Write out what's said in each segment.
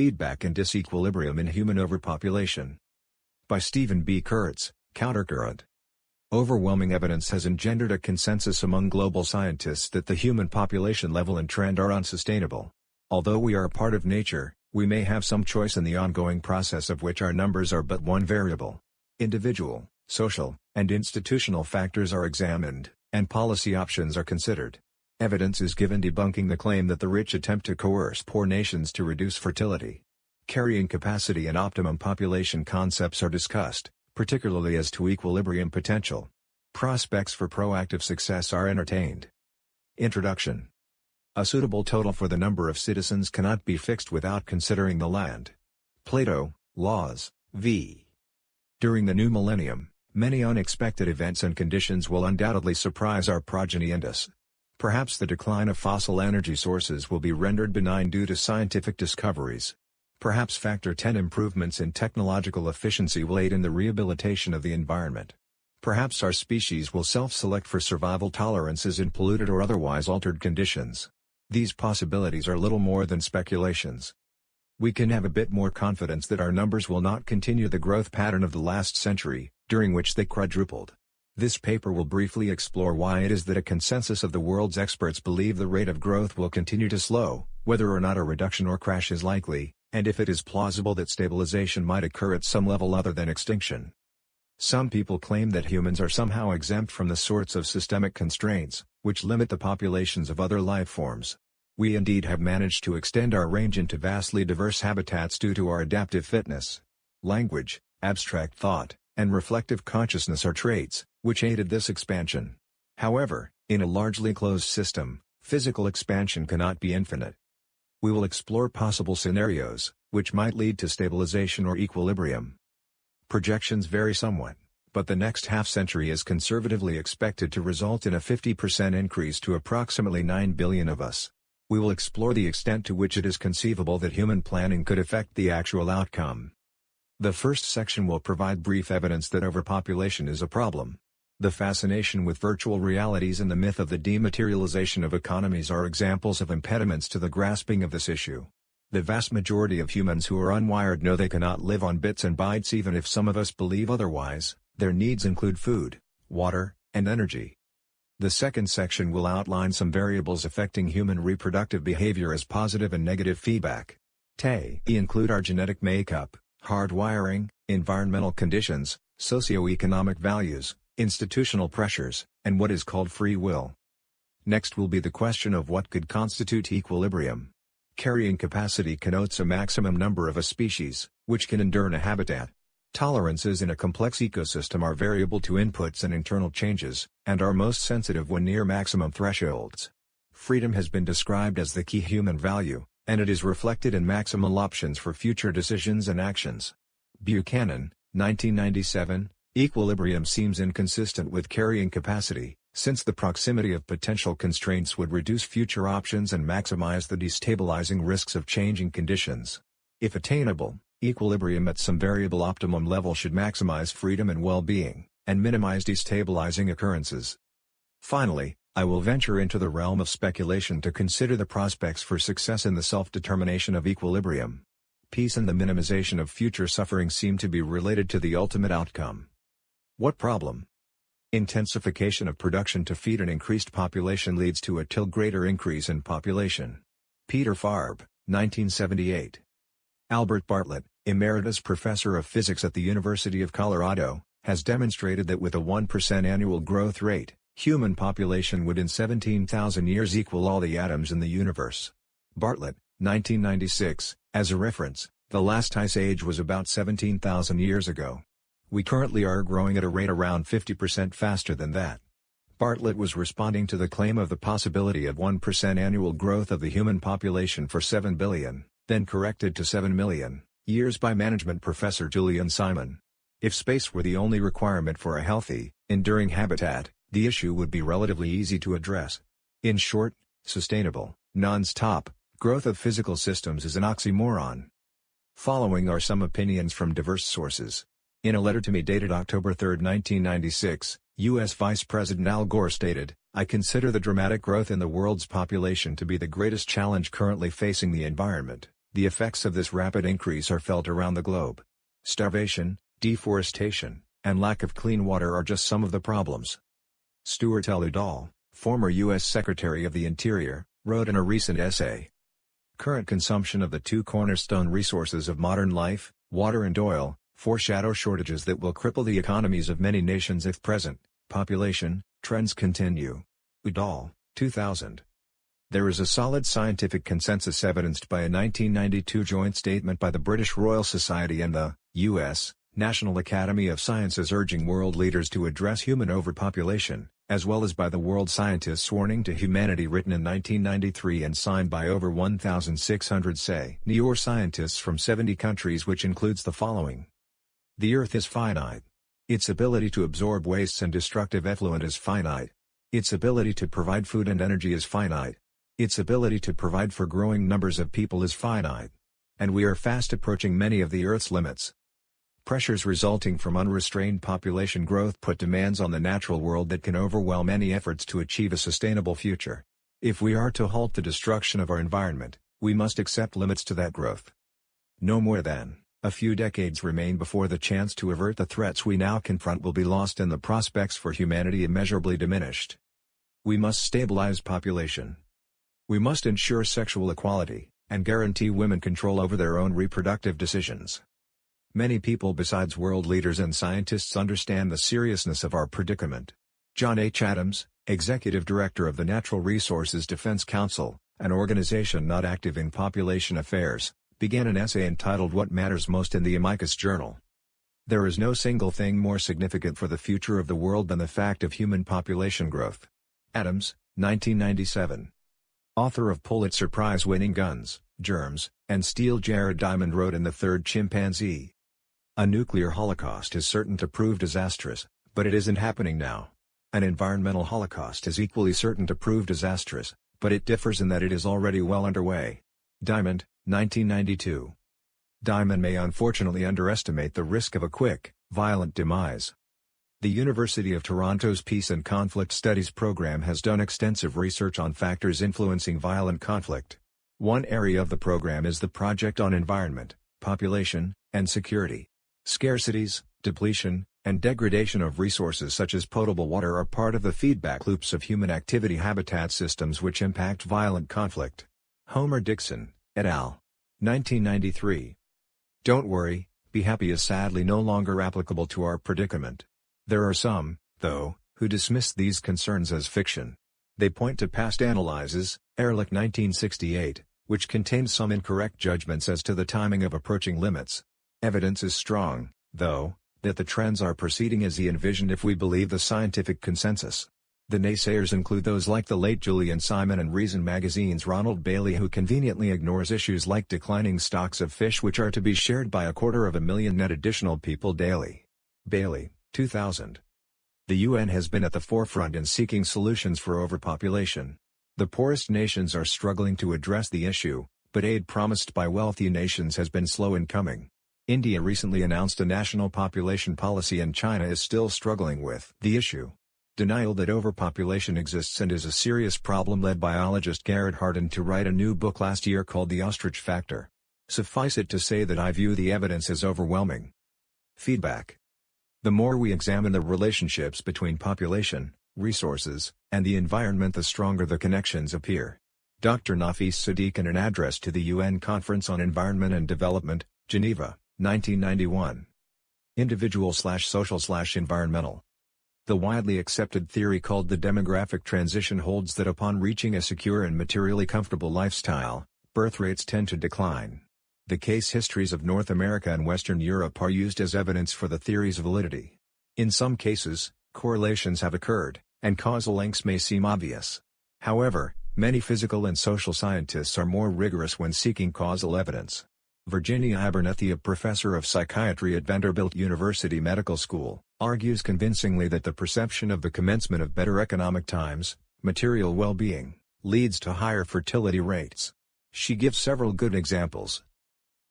Feedback and Disequilibrium in Human Overpopulation. By Stephen B. Kurtz, Countercurrent. Overwhelming evidence has engendered a consensus among global scientists that the human population level and trend are unsustainable. Although we are a part of nature, we may have some choice in the ongoing process of which our numbers are but one variable. Individual, social, and institutional factors are examined, and policy options are considered. Evidence is given debunking the claim that the rich attempt to coerce poor nations to reduce fertility. Carrying capacity and optimum population concepts are discussed, particularly as to equilibrium potential. Prospects for proactive success are entertained. Introduction A suitable total for the number of citizens cannot be fixed without considering the land. Plato, Laws, v. During the new millennium, many unexpected events and conditions will undoubtedly surprise our progeny and us. Perhaps the decline of fossil energy sources will be rendered benign due to scientific discoveries. Perhaps Factor 10 improvements in technological efficiency will aid in the rehabilitation of the environment. Perhaps our species will self-select for survival tolerances in polluted or otherwise altered conditions. These possibilities are little more than speculations. We can have a bit more confidence that our numbers will not continue the growth pattern of the last century, during which they quadrupled. This paper will briefly explore why it is that a consensus of the world's experts believe the rate of growth will continue to slow, whether or not a reduction or crash is likely, and if it is plausible that stabilization might occur at some level other than extinction. Some people claim that humans are somehow exempt from the sorts of systemic constraints, which limit the populations of other life forms. We indeed have managed to extend our range into vastly diverse habitats due to our adaptive fitness. Language, abstract thought, and reflective consciousness are traits, which aided this expansion. However, in a largely closed system, physical expansion cannot be infinite. We will explore possible scenarios, which might lead to stabilization or equilibrium. Projections vary somewhat, but the next half-century is conservatively expected to result in a 50% increase to approximately 9 billion of us. We will explore the extent to which it is conceivable that human planning could affect the actual outcome. The first section will provide brief evidence that overpopulation is a problem. The fascination with virtual realities and the myth of the dematerialization of economies are examples of impediments to the grasping of this issue. The vast majority of humans who are unwired know they cannot live on bits and bytes even if some of us believe otherwise, their needs include food, water, and energy. The second section will outline some variables affecting human reproductive behavior as positive and negative feedback. They include our genetic makeup, hardwiring, environmental conditions, socioeconomic values, institutional pressures, and what is called free will. Next will be the question of what could constitute equilibrium. Carrying capacity connotes a maximum number of a species, which can endure in a habitat. Tolerances in a complex ecosystem are variable to inputs and internal changes, and are most sensitive when near maximum thresholds. Freedom has been described as the key human value, and it is reflected in maximal options for future decisions and actions. Buchanan, 1997, Equilibrium seems inconsistent with carrying capacity, since the proximity of potential constraints would reduce future options and maximize the destabilizing risks of changing conditions. If attainable, equilibrium at some variable optimum level should maximize freedom and well-being, and minimize destabilizing occurrences. Finally, I will venture into the realm of speculation to consider the prospects for success in the self-determination of equilibrium. Peace and the minimization of future suffering seem to be related to the ultimate outcome. What problem? Intensification of production to feed an increased population leads to a till greater increase in population. Peter Farb, 1978. Albert Bartlett, Emeritus Professor of Physics at the University of Colorado, has demonstrated that with a 1% annual growth rate, human population would in 17,000 years equal all the atoms in the universe. Bartlett, 1996, as a reference, the last ice age was about 17,000 years ago. We currently are growing at a rate around 50% faster than that. Bartlett was responding to the claim of the possibility of 1% annual growth of the human population for 7 billion, then corrected to 7 million, years by management professor Julian Simon. If space were the only requirement for a healthy, enduring habitat, the issue would be relatively easy to address. In short, sustainable, non-stop, growth of physical systems is an oxymoron. Following are some opinions from diverse sources. In a letter to me dated October 3, 1996, U.S. Vice President Al Gore stated, I consider the dramatic growth in the world's population to be the greatest challenge currently facing the environment. The effects of this rapid increase are felt around the globe. Starvation, deforestation, and lack of clean water are just some of the problems. Stuart L. Udall, former U.S. Secretary of the Interior, wrote in a recent essay. Current consumption of the two cornerstone resources of modern life, water and oil, foreshadow shortages that will cripple the economies of many nations if present, population, trends continue. Udall, 2000. There is a solid scientific consensus evidenced by a 1992 joint statement by the British Royal Society and the U.S. National Academy of Sciences urging world leaders to address human overpopulation, as well as by the World Scientists Warning to Humanity written in 1993 and signed by over 1,600 say new or scientists from 70 countries which includes the following. The Earth is finite. Its ability to absorb wastes and destructive effluent is finite. Its ability to provide food and energy is finite. Its ability to provide for growing numbers of people is finite. And we are fast approaching many of the Earth's limits. Pressures resulting from unrestrained population growth put demands on the natural world that can overwhelm any efforts to achieve a sustainable future. If we are to halt the destruction of our environment, we must accept limits to that growth. No more than, a few decades remain before the chance to avert the threats we now confront will be lost and the prospects for humanity immeasurably diminished. We must stabilize population, we must ensure sexual equality, and guarantee women control over their own reproductive decisions. Many people besides world leaders and scientists understand the seriousness of our predicament. John H. Adams, Executive Director of the Natural Resources Defense Council, an organization not active in population affairs, began an essay entitled What Matters Most in the Amicus Journal. There is no single thing more significant for the future of the world than the fact of human population growth. Adams, 1997 author of Pulitzer Prize-winning Guns, Germs, and Steel Jared Diamond wrote in The Third Chimpanzee. A nuclear holocaust is certain to prove disastrous, but it isn't happening now. An environmental holocaust is equally certain to prove disastrous, but it differs in that it is already well underway. Diamond, 1992. Diamond may unfortunately underestimate the risk of a quick, violent demise. The University of Toronto's Peace and Conflict Studies program has done extensive research on factors influencing violent conflict. One area of the program is the Project on Environment, Population, and Security. Scarcities, depletion, and degradation of resources such as potable water are part of the feedback loops of human activity habitat systems which impact violent conflict. Homer Dixon, et al. 1993. Don't worry, be happy is sadly no longer applicable to our predicament. There are some, though, who dismiss these concerns as fiction. They point to past analyses, Ehrlich 1968, which contains some incorrect judgments as to the timing of approaching limits. Evidence is strong, though, that the trends are proceeding as he envisioned if we believe the scientific consensus. The naysayers include those like the late Julian Simon and Reason magazine's Ronald Bailey who conveniently ignores issues like declining stocks of fish which are to be shared by a quarter of a million net additional people daily. Bailey, 2000. The UN has been at the forefront in seeking solutions for overpopulation. The poorest nations are struggling to address the issue, but aid promised by wealthy nations has been slow in coming. India recently announced a national population policy and China is still struggling with the issue. Denial that overpopulation exists and is a serious problem led biologist Garrett Hardin to write a new book last year called The Ostrich Factor. Suffice it to say that I view the evidence as overwhelming. Feedback the more we examine the relationships between population, resources, and the environment the stronger the connections appear. Dr. Nafis Sadik in an address to the UN Conference on Environment and Development, Geneva, 1991. Individual slash social slash environmental. The widely accepted theory called the demographic transition holds that upon reaching a secure and materially comfortable lifestyle, birth rates tend to decline. The case histories of North America and Western Europe are used as evidence for the theory's validity. In some cases, correlations have occurred, and causal links may seem obvious. However, many physical and social scientists are more rigorous when seeking causal evidence. Virginia Abernethy a professor of psychiatry at Vanderbilt University Medical School, argues convincingly that the perception of the commencement of better economic times, material well-being, leads to higher fertility rates. She gives several good examples,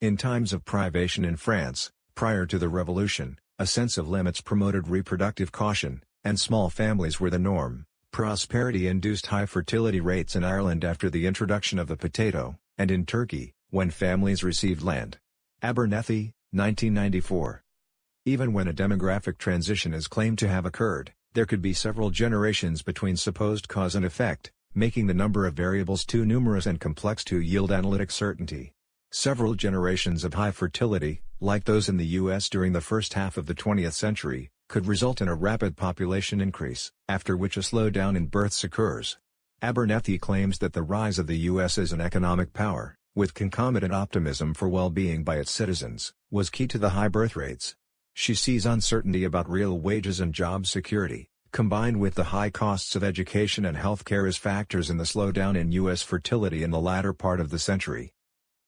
in times of privation in France, prior to the revolution, a sense of limits promoted reproductive caution, and small families were the norm. Prosperity induced high fertility rates in Ireland after the introduction of the potato, and in Turkey, When families received land. Abernethy, 1994. Even when a demographic transition is claimed to have occurred, there could be several generations between supposed cause and effect, making the number of variables too numerous and complex to yield analytic certainty. Several generations of high fertility, like those in the U.S. during the first half of the 20th century, could result in a rapid population increase, after which a slowdown in births occurs. Abernethy claims that the rise of the U.S. as an economic power, with concomitant optimism for well-being by its citizens, was key to the high birth rates. She sees uncertainty about real wages and job security, combined with the high costs of education and healthcare as factors in the slowdown in U.S. fertility in the latter part of the century.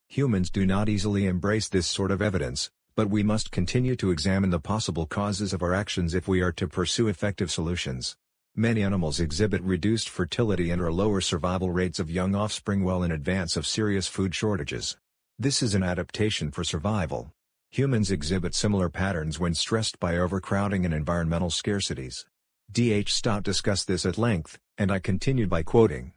Humans do not easily embrace this sort of evidence, but we must continue to examine the possible causes of our actions if we are to pursue effective solutions. Many animals exhibit reduced fertility and or lower survival rates of young offspring well in advance of serious food shortages. This is an adaptation for survival. Humans exhibit similar patterns when stressed by overcrowding and environmental scarcities. D.H. Stott discussed this at length, and I continued by quoting,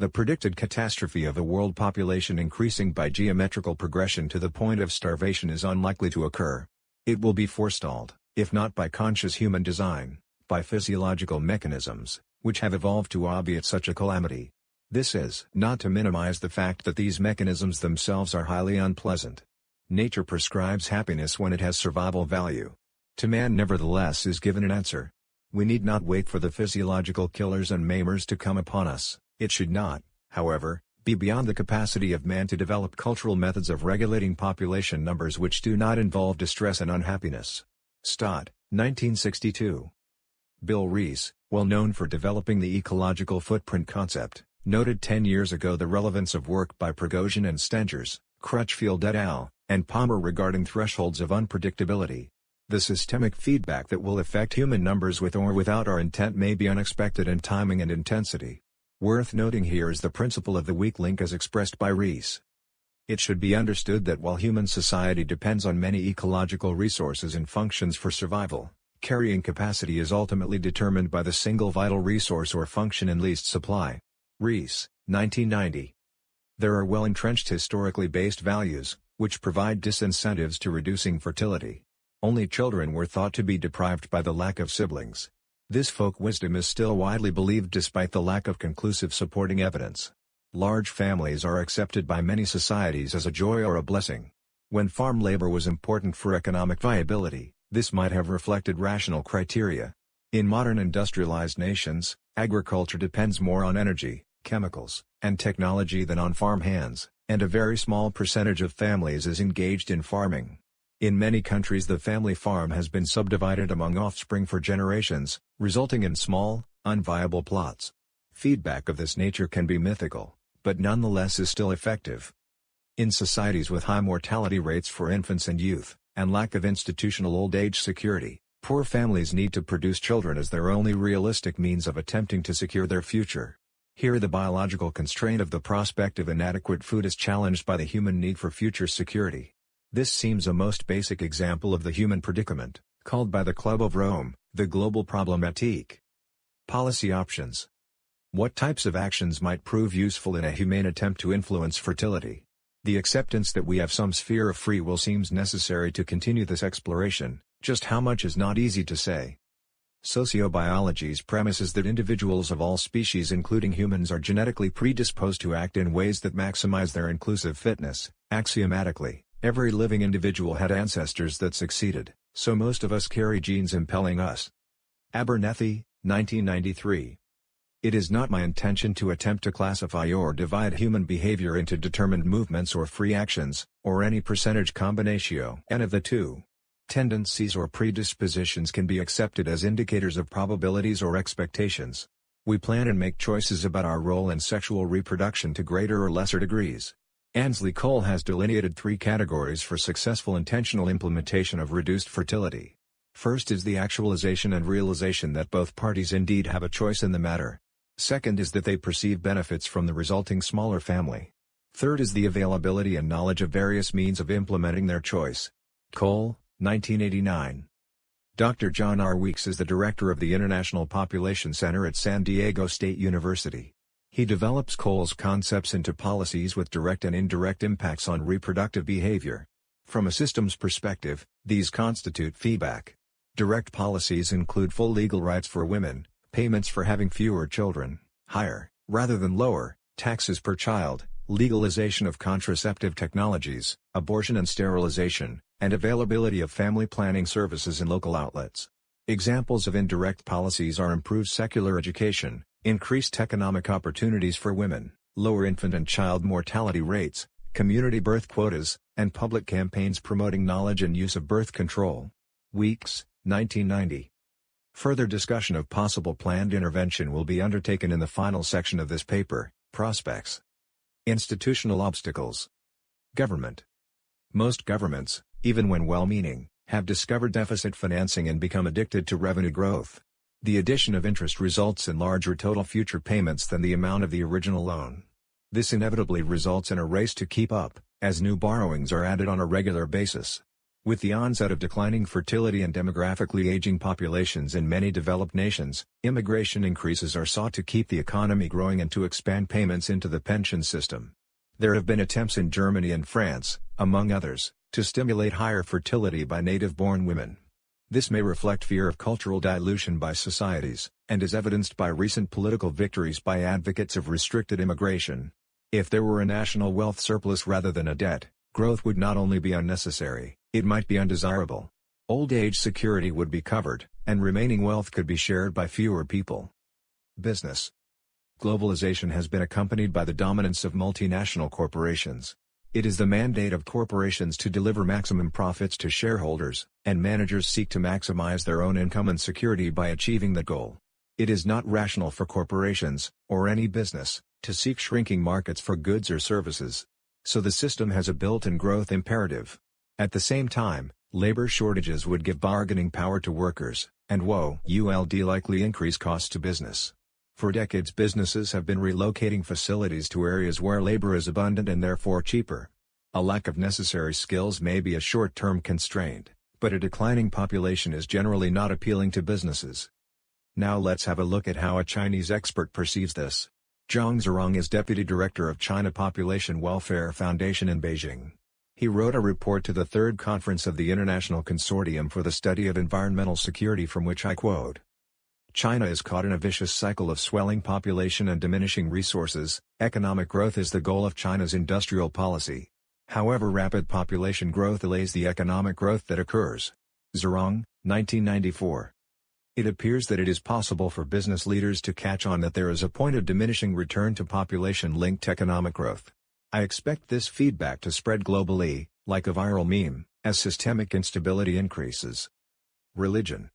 the predicted catastrophe of a world population increasing by geometrical progression to the point of starvation is unlikely to occur. It will be forestalled, if not by conscious human design, by physiological mechanisms, which have evolved to obviate such a calamity. This is not to minimize the fact that these mechanisms themselves are highly unpleasant. Nature prescribes happiness when it has survival value. To man nevertheless is given an answer. We need not wait for the physiological killers and maimers to come upon us. It should not, however, be beyond the capacity of man to develop cultural methods of regulating population numbers which do not involve distress and unhappiness. Stott, 1962. Bill Rees, well known for developing the ecological footprint concept, noted 10 years ago the relevance of work by Prigogine and Stengers, Crutchfield et al., and Palmer regarding thresholds of unpredictability. The systemic feedback that will affect human numbers with or without our intent may be unexpected in timing and intensity. Worth noting here is the principle of the weak link as expressed by Rees. It should be understood that while human society depends on many ecological resources and functions for survival, carrying capacity is ultimately determined by the single vital resource or function in least supply. Rees, 1990. There are well-entrenched historically based values, which provide disincentives to reducing fertility. Only children were thought to be deprived by the lack of siblings. This folk wisdom is still widely believed despite the lack of conclusive supporting evidence. Large families are accepted by many societies as a joy or a blessing. When farm labor was important for economic viability, this might have reflected rational criteria. In modern industrialized nations, agriculture depends more on energy, chemicals, and technology than on farm hands, and a very small percentage of families is engaged in farming. In many countries the family farm has been subdivided among offspring for generations, resulting in small, unviable plots. Feedback of this nature can be mythical, but nonetheless is still effective. In societies with high mortality rates for infants and youth, and lack of institutional old age security, poor families need to produce children as their only realistic means of attempting to secure their future. Here the biological constraint of the prospect of inadequate food is challenged by the human need for future security. This seems a most basic example of the human predicament, called by the Club of Rome, the global problematique. Policy options. What types of actions might prove useful in a humane attempt to influence fertility? The acceptance that we have some sphere of free will seems necessary to continue this exploration, just how much is not easy to say. Sociobiology's premise is that individuals of all species including humans are genetically predisposed to act in ways that maximize their inclusive fitness, axiomatically. Every living individual had ancestors that succeeded, so most of us carry genes impelling us. Abernethy, 1993. It is not my intention to attempt to classify or divide human behavior into determined movements or free actions, or any percentage combinatio n of the two. Tendencies or predispositions can be accepted as indicators of probabilities or expectations. We plan and make choices about our role in sexual reproduction to greater or lesser degrees. Ansley Coale has delineated three categories for successful intentional implementation of reduced fertility. First is the actualization and realization that both parties indeed have a choice in the matter. Second is that they perceive benefits from the resulting smaller family. Third is the availability and knowledge of various means of implementing their choice. Coale, 1989. Dr. John R. Weeks is the director of the International Population Center at San Diego State University. He develops Coale's concepts into policies with direct and indirect impacts on reproductive behavior. From a systems perspective, these constitute feedback. Direct policies include full legal rights for women, payments for having fewer children, higher, rather than lower, taxes per child, legalization of contraceptive technologies, abortion and sterilization, and availability of family planning services in local outlets. Examples of indirect policies are improved secular education, increased economic opportunities for women, lower infant and child mortality rates, community birth quotas, and public campaigns promoting knowledge and use of birth control. Weeks, 1990. Further discussion of possible planned intervention will be undertaken in the final section of this paper, Prospects. Institutional obstacles. Government. Most governments, even when well-meaning, have discovered deficit financing and become addicted to revenue growth. The addition of interest results in larger total future payments than the amount of the original loan. This inevitably results in a race to keep up, as new borrowings are added on a regular basis. With the onset of declining fertility and demographically aging populations in many developed nations, immigration increases are sought to keep the economy growing and to expand payments into the pension system. There have been attempts in Germany and France, among others, to stimulate higher fertility by native-born women. This may reflect fear of cultural dilution by societies, and is evidenced by recent political victories by advocates of restricted immigration. If there were a national wealth surplus rather than a debt, growth would not only be unnecessary, it might be undesirable. Old age security would be covered, and remaining wealth could be shared by fewer people. Business Globalization has been accompanied by the dominance of multinational corporations, it is the mandate of corporations to deliver maximum profits to shareholders, and managers seek to maximize their own income and security by achieving that goal. It is not rational for corporations, or any business, to seek shrinking markets for goods or services. So the system has a built-in growth imperative. At the same time, labor shortages would give bargaining power to workers, and woe ULD likely increase costs to business. For decades businesses have been relocating facilities to areas where labor is abundant and therefore cheaper. A lack of necessary skills may be a short-term constraint, but a declining population is generally not appealing to businesses. Now let's have a look at how a Chinese expert perceives this. Zhang Zhirong is Deputy Director of China Population Welfare Foundation in Beijing. He wrote a report to the third conference of the International Consortium for the Study of Environmental Security from which I quote. China is caught in a vicious cycle of swelling population and diminishing resources, economic growth is the goal of China's industrial policy. However rapid population growth delays the economic growth that occurs. Zhirong, 1994. It appears that it is possible for business leaders to catch on that there is a point of diminishing return to population-linked economic growth. I expect this feedback to spread globally, like a viral meme, as systemic instability increases. Religion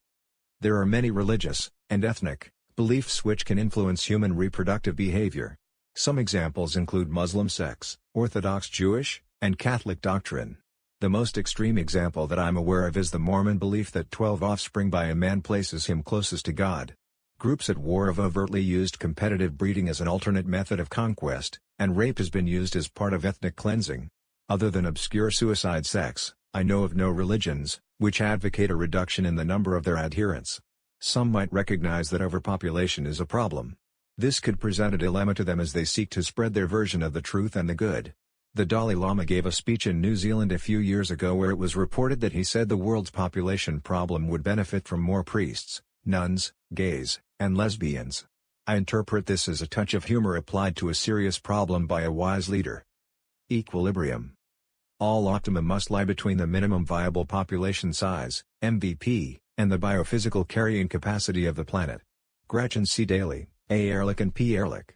There are many religious, and ethnic, beliefs which can influence human reproductive behavior. Some examples include Muslim sects, Orthodox Jewish, and Catholic doctrine. The most extreme example that I'm aware of is the Mormon belief that 12 offspring by a man places him closest to God. Groups at war have overtly used competitive breeding as an alternate method of conquest, and rape has been used as part of ethnic cleansing. Other than obscure suicide sex, I know of no religions, which advocate a reduction in the number of their adherents. Some might recognize that overpopulation is a problem. This could present a dilemma to them as they seek to spread their version of the truth and the good. The Dalai Lama gave a speech in New Zealand a few years ago where it was reported that he said the world's population problem would benefit from more priests, nuns, gays, and lesbians. I interpret this as a touch of humor applied to a serious problem by a wise leader. Equilibrium All optimum must lie between the minimum viable population size, MVP, and the biophysical carrying capacity of the planet. Gretchen C. Daily, A. Ehrlich and P. Ehrlich.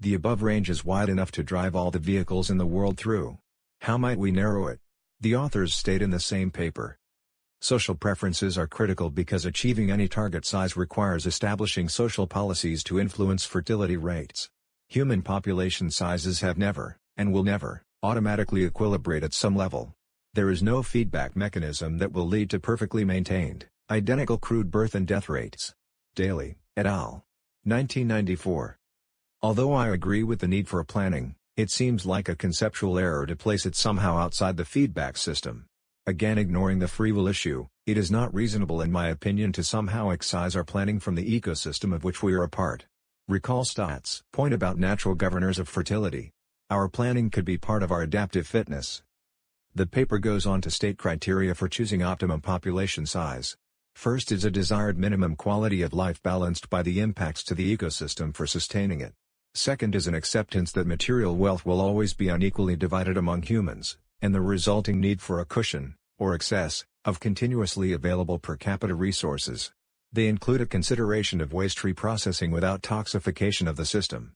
The above range is wide enough to drive all the vehicles in the world through. How might we narrow it? The authors state in the same paper. Social preferences are critical because achieving any target size requires establishing social policies to influence fertility rates. Human population sizes have never, and will never, automatically equilibrate at some level. There is no feedback mechanism that will lead to perfectly maintained, Identical crude birth and death rates. Daily, et al. 1994. Although I agree with the need for a planning, it seems like a conceptual error to place it somehow outside the feedback system. Again ignoring the free will issue, it is not reasonable in my opinion to somehow excise our planning from the ecosystem of which we are a part. Recall Stott's point about natural governors of fertility. Our planning could be part of our adaptive fitness. The paper goes on to state criteria for choosing optimum population size. First is a desired minimum quality of life balanced by the impacts to the ecosystem for sustaining it. Second is an acceptance that material wealth will always be unequally divided among humans, and the resulting need for a cushion, or excess, of continuously available per capita resources. They include a consideration of waste reprocessing without toxification of the system.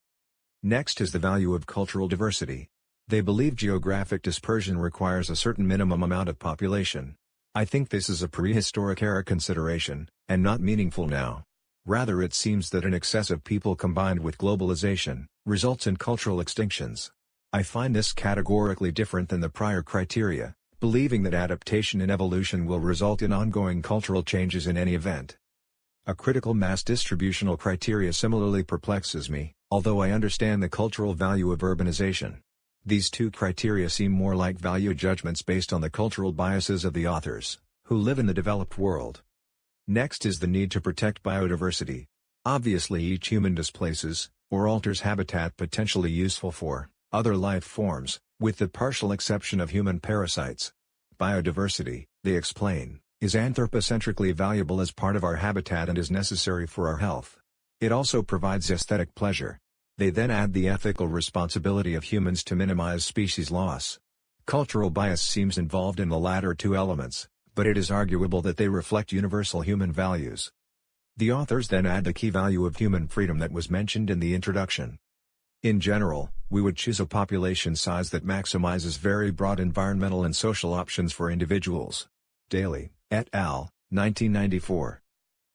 Next is the value of cultural diversity. They believe geographic dispersion requires a certain minimum amount of population. I think this is a prehistoric era consideration, and not meaningful now. Rather it seems that an excess of people combined with globalization, results in cultural extinctions. I find this categorically different than the prior criteria, believing that adaptation and evolution will result in ongoing cultural changes in any event. A critical mass distributional criteria similarly perplexes me, although I understand the cultural value of urbanization. These two criteria seem more like value judgments based on the cultural biases of the authors, who live in the developed world. Next is the need to protect biodiversity. Obviously each human displaces, or alters habitat potentially useful for, other life forms, with the partial exception of human parasites. Biodiversity, they explain, is anthropocentrically valuable as part of our habitat and is necessary for our health. It also provides aesthetic pleasure. They then add the ethical responsibility of humans to minimize species loss. Cultural bias seems involved in the latter two elements, but it is arguable that they reflect universal human values. The authors then add the key value of human freedom that was mentioned in the introduction. In general, we would choose a population size that maximizes very broad environmental and social options for individuals. Daily, et al., 1994.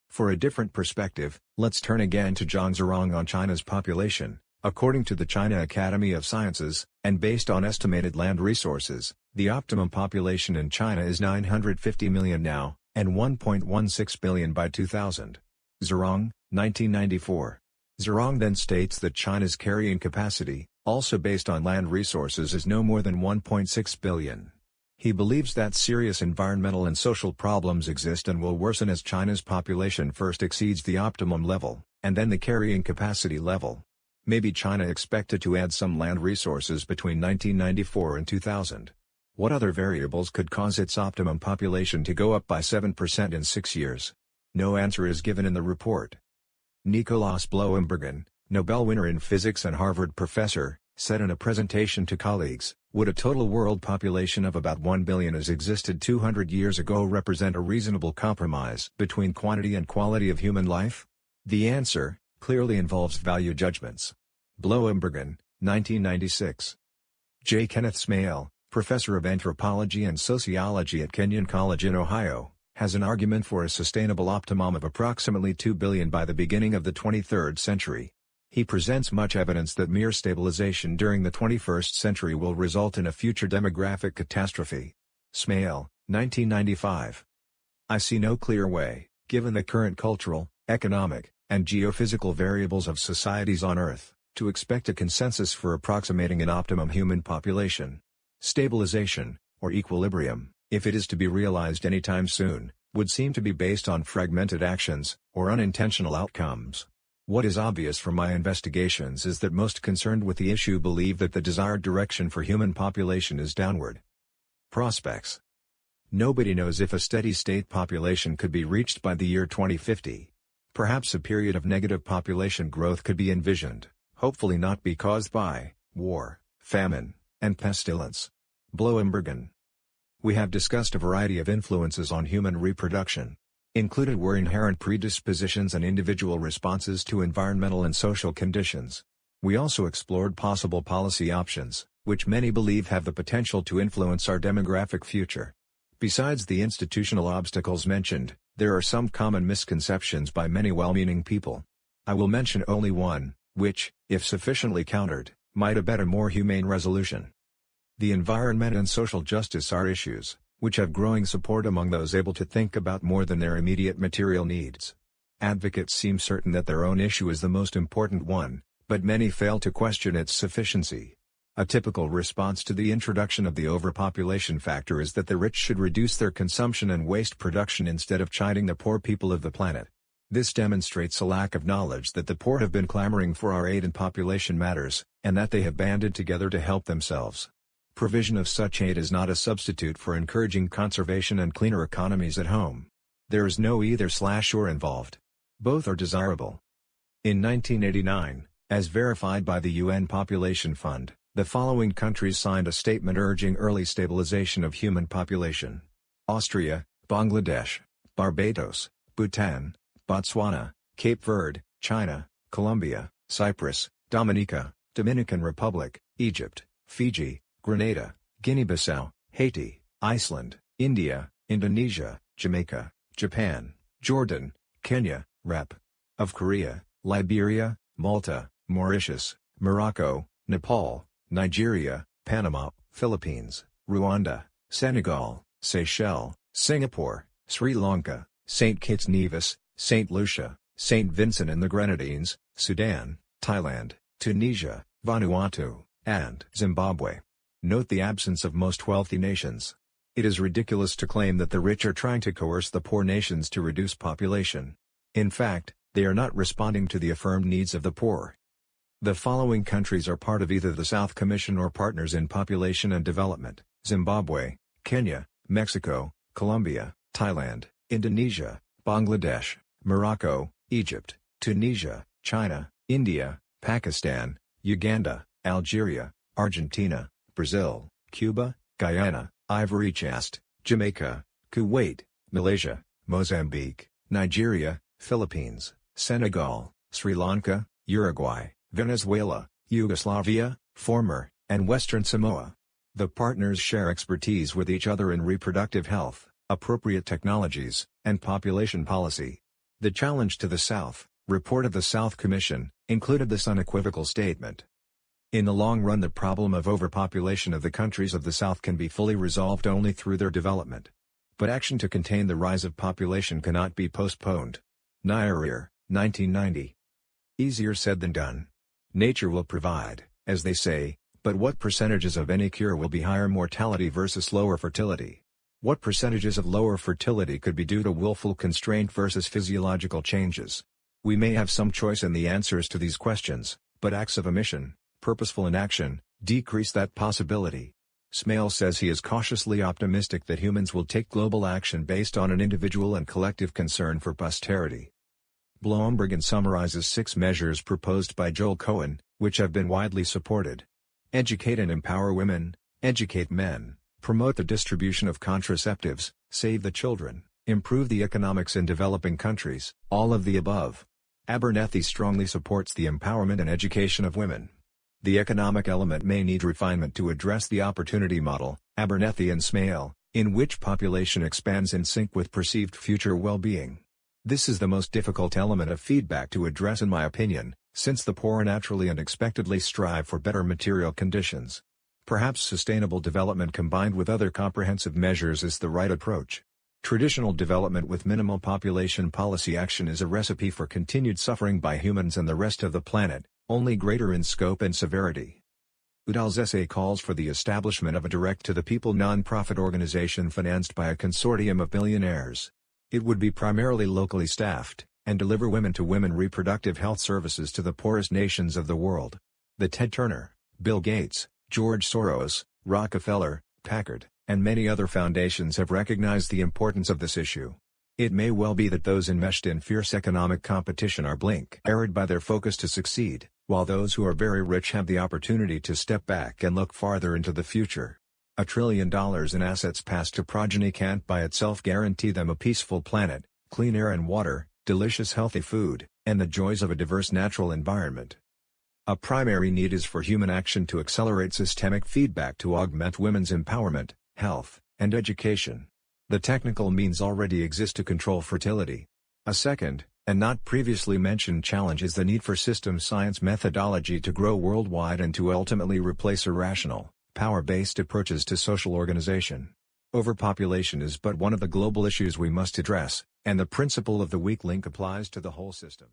For a different perspective, let's turn again to Zhang Zhirong on China's population. According to the China Academy of Sciences, and based on estimated land resources, the optimum population in China is 950 million now, and 1.16 billion by 2000. Zhirong, 1994. Zhirong then states that China's carrying capacity, also based on land resources is no more than 1.6 billion. He believes that serious environmental and social problems exist and will worsen as China's population first exceeds the optimum level, and then the carrying capacity level. Maybe China expected to add some land resources between 1994 and 2000. What other variables could cause its optimum population to go up by 7% in six years? No answer is given in the report. Nikolaus Bloembergen, Nobel winner in physics and Harvard professor, said in a presentation to colleagues, would a total world population of about 1 billion as existed 200 years ago represent a reasonable compromise between quantity and quality of human life? The answer, clearly involves value judgments. Bloembergen, 1996. J. Kenneth Smail, professor of anthropology and sociology at Kenyon College in Ohio, has an argument for a sustainable optimum of approximately 2 billion by the beginning of the 23rd century. He presents much evidence that mere stabilization during the 21st century will result in a future demographic catastrophe. Smail, 1995. I see no clear way, given the current cultural, economic, and geophysical variables of societies on Earth, to expect a consensus for approximating an optimum human population. Stabilization, or equilibrium, if it is to be realized anytime soon, would seem to be based on fragmented actions, or unintentional outcomes. What is obvious from my investigations is that most concerned with the issue believe that the desired direction for human population is downward. Prospects Nobody knows if a steady-state population could be reached by the year 2050. Perhaps a period of negative population growth could be envisioned, hopefully not be caused by war, famine, and pestilence. Bloembergen. We have discussed a variety of influences on human reproduction. Included were inherent predispositions and individual responses to environmental and social conditions. We also explored possible policy options, which many believe have the potential to influence our demographic future. Besides the institutional obstacles mentioned, there are some common misconceptions by many well-meaning people. I will mention only one, which, if sufficiently countered, might abet a more humane resolution. The environment and social justice are issues, which have growing support among those able to think about more than their immediate material needs. Advocates seem certain that their own issue is the most important one, but many fail to question its sufficiency. A typical response to the introduction of the overpopulation factor is that the rich should reduce their consumption and waste production instead of chiding the poor people of the planet. This demonstrates a lack of knowledge that the poor have been clamoring for our aid in population matters, and that they have banded together to help themselves. Provision of such aid is not a substitute for encouraging conservation and cleaner economies at home. There is no either slash or involved. Both are desirable. In 1989, as verified by the UN Population Fund, the following countries signed a statement urging early stabilization of human population. Austria, Bangladesh, Barbados, Bhutan, Botswana, Cape Verde, China, Colombia, Cyprus, Dominica, Dominican Republic, Egypt, Fiji, Grenada, Guinea-Bissau, Haiti, Iceland, India, Indonesia, Jamaica, Japan, Jordan, Kenya, Rep. of Korea, Liberia, Malta, Mauritius, Morocco, Nepal, Nigeria, Panama, Philippines, Rwanda, Senegal, Seychelles, Singapore, Sri Lanka, St. Kitts Nevis, St. Lucia, St. Vincent and the Grenadines, Sudan, Thailand, Tunisia, Vanuatu, and Zimbabwe. Note the absence of most wealthy nations. It is ridiculous to claim that the rich are trying to coerce the poor nations to reduce population. In fact, they are not responding to the affirmed needs of the poor. The following countries are part of either the South Commission or partners in population and development, Zimbabwe, Kenya, Mexico, Colombia, Thailand, Indonesia, Bangladesh, Morocco, Egypt, Tunisia, China, India, Pakistan, Uganda, Algeria, Argentina, Brazil, Cuba, Guyana, Ivory Coast, Jamaica, Kuwait, Malaysia, Mozambique, Nigeria, Philippines, Senegal, Sri Lanka, Uruguay, Venezuela, Yugoslavia, former, and Western Samoa. The partners share expertise with each other in reproductive health, appropriate technologies, and population policy. The challenge to the South, report of the South Commission, included this unequivocal statement. In the long run the problem of overpopulation of the countries of the South can be fully resolved only through their development. But action to contain the rise of population cannot be postponed. Nyerere, 1990. Easier said than done. Nature will provide, as they say, but what percentages of any cure will be higher mortality versus lower fertility? What percentages of lower fertility could be due to willful constraint versus physiological changes? We may have some choice in the answers to these questions, but acts of omission, purposeful inaction, decrease that possibility. Smail says he is cautiously optimistic that humans will take global action based on an individual and collective concern for posterity. Bloembergen summarizes six measures proposed by Joel Cohen, which have been widely supported. Educate and empower women, educate men, promote the distribution of contraceptives, save the children, improve the economics in developing countries, all of the above. Abernethy strongly supports the empowerment and education of women. The economic element may need refinement to address the opportunity model, Abernethy and Smail, in which population expands in sync with perceived future well-being. This is the most difficult element of feedback to address in my opinion, since the poor naturally and expectedly strive for better material conditions. Perhaps sustainable development combined with other comprehensive measures is the right approach. Traditional development with minimal population policy action is a recipe for continued suffering by humans and the rest of the planet, only greater in scope and severity. Udall's essay calls for the establishment of a direct-to-the-people non-profit organization financed by a consortium of billionaires. It would be primarily locally staffed, and deliver women-to-women reproductive health services to the poorest nations of the world. The Ted Turner, Bill Gates, George Soros, Rockefeller, Packard, and many other foundations have recognized the importance of this issue. It may well be that those enmeshed in fierce economic competition are blink-erred by their focus to succeed, while those who are very rich have the opportunity to step back and look farther into the future. A trillion dollars in assets passed to progeny can't by itself guarantee them a peaceful planet, clean air and water, delicious healthy food, and the joys of a diverse natural environment. A primary need is for human action to accelerate systemic feedback to augment women's empowerment, health, and education. The technical means already exist to control fertility. A second, and not previously mentioned challenge is the need for system science methodology to grow worldwide and to ultimately replace irrational, power-based approaches to social organization. Overpopulation is but one of the global issues we must address, and the principle of the weak link applies to the whole system.